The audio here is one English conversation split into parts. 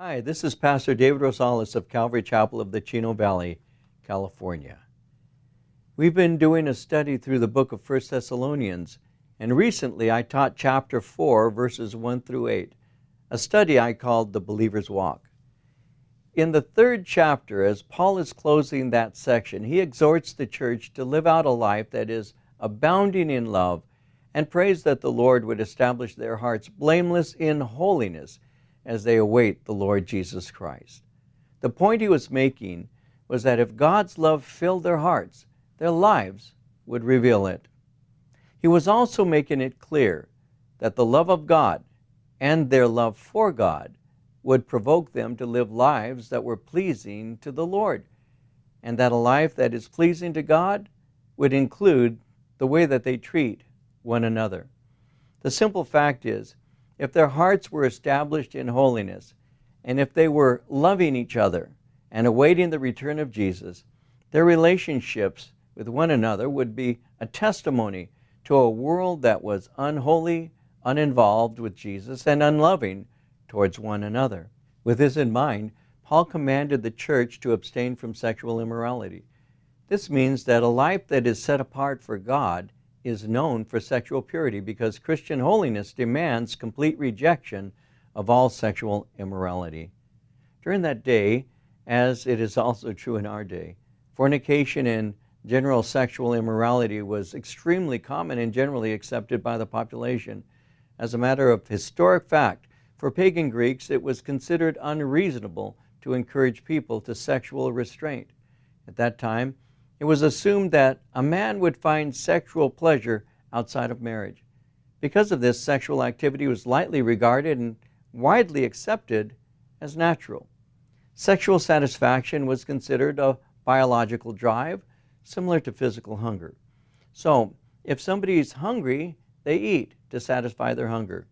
Hi, this is Pastor David Rosales of Calvary Chapel of the Chino Valley, California. We've been doing a study through the book of 1 Thessalonians, and recently I taught chapter 4, verses 1 through 8, a study I called The Believer's Walk. In the third chapter, as Paul is closing that section, he exhorts the church to live out a life that is abounding in love and prays that the Lord would establish their hearts blameless in holiness as they await the Lord Jesus Christ. The point he was making was that if God's love filled their hearts, their lives would reveal it. He was also making it clear that the love of God and their love for God would provoke them to live lives that were pleasing to the Lord, and that a life that is pleasing to God would include the way that they treat one another. The simple fact is, if their hearts were established in holiness, and if they were loving each other and awaiting the return of Jesus, their relationships with one another would be a testimony to a world that was unholy, uninvolved with Jesus, and unloving towards one another. With this in mind, Paul commanded the church to abstain from sexual immorality. This means that a life that is set apart for God is known for sexual purity because Christian holiness demands complete rejection of all sexual immorality. During that day, as it is also true in our day, fornication and general sexual immorality was extremely common and generally accepted by the population. As a matter of historic fact, for pagan Greeks, it was considered unreasonable to encourage people to sexual restraint. At that time, it was assumed that a man would find sexual pleasure outside of marriage. Because of this, sexual activity was lightly regarded and widely accepted as natural. Sexual satisfaction was considered a biological drive similar to physical hunger. So, if somebody is hungry, they eat to satisfy their hunger.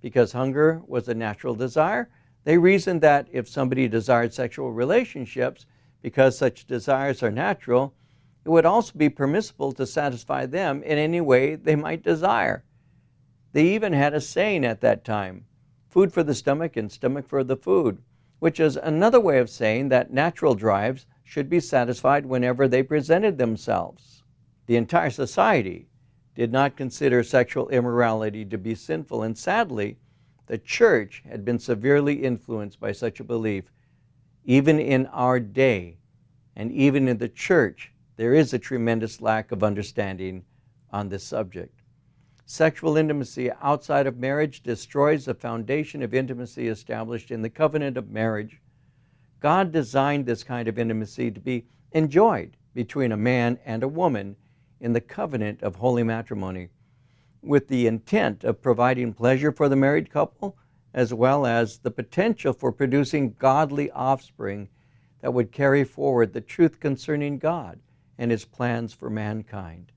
Because hunger was a natural desire, they reasoned that if somebody desired sexual relationships, because such desires are natural, it would also be permissible to satisfy them in any way they might desire. They even had a saying at that time, food for the stomach and stomach for the food, which is another way of saying that natural drives should be satisfied whenever they presented themselves. The entire society did not consider sexual immorality to be sinful, and sadly, the church had been severely influenced by such a belief. Even in our day, and even in the church, there is a tremendous lack of understanding on this subject. Sexual intimacy outside of marriage destroys the foundation of intimacy established in the covenant of marriage. God designed this kind of intimacy to be enjoyed between a man and a woman in the covenant of holy matrimony with the intent of providing pleasure for the married couple as well as the potential for producing godly offspring that would carry forward the truth concerning God and his plans for mankind.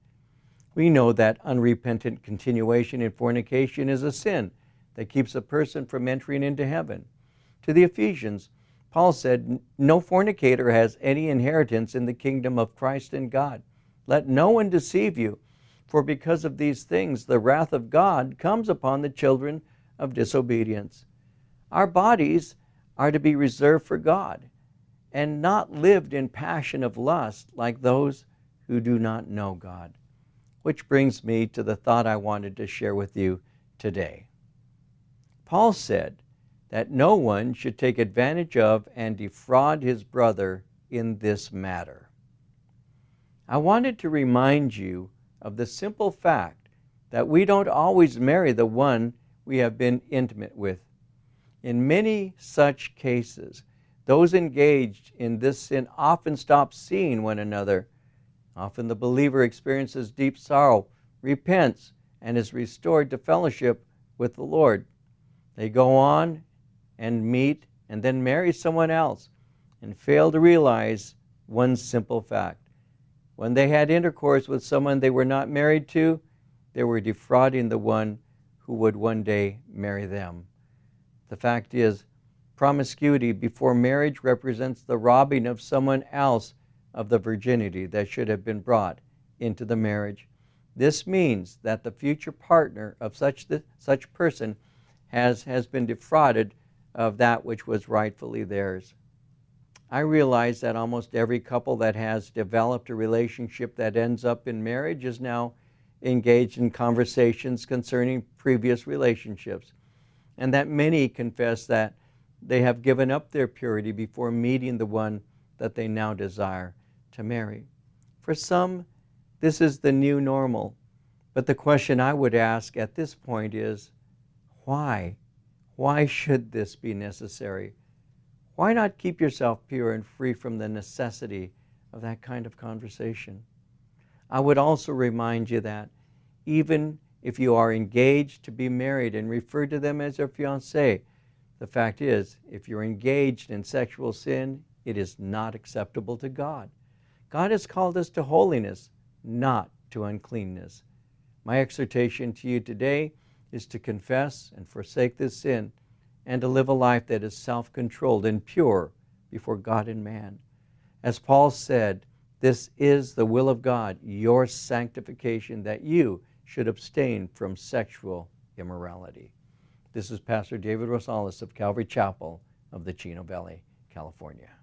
We know that unrepentant continuation in fornication is a sin that keeps a person from entering into heaven. To the Ephesians, Paul said, No fornicator has any inheritance in the kingdom of Christ and God. Let no one deceive you, for because of these things the wrath of God comes upon the children of disobedience. Our bodies are to be reserved for God and not lived in passion of lust like those who do not know God. Which brings me to the thought I wanted to share with you today. Paul said that no one should take advantage of and defraud his brother in this matter. I wanted to remind you of the simple fact that we don't always marry the one we have been intimate with. In many such cases, those engaged in this sin often stop seeing one another. Often the believer experiences deep sorrow, repents, and is restored to fellowship with the Lord. They go on and meet and then marry someone else and fail to realize one simple fact. When they had intercourse with someone they were not married to, they were defrauding the one who would one day marry them. The fact is, Promiscuity before marriage represents the robbing of someone else of the virginity that should have been brought into the marriage. This means that the future partner of such, such person has, has been defrauded of that which was rightfully theirs. I realize that almost every couple that has developed a relationship that ends up in marriage is now engaged in conversations concerning previous relationships, and that many confess that they have given up their purity before meeting the one that they now desire to marry. For some, this is the new normal. But the question I would ask at this point is why? Why should this be necessary? Why not keep yourself pure and free from the necessity of that kind of conversation? I would also remind you that even if you are engaged to be married and refer to them as your fiancé, the fact is, if you're engaged in sexual sin, it is not acceptable to God. God has called us to holiness, not to uncleanness. My exhortation to you today is to confess and forsake this sin and to live a life that is self controlled and pure before God and man. As Paul said, this is the will of God, your sanctification, that you should abstain from sexual immorality. This is Pastor David Rosales of Calvary Chapel of the Chino Valley, California.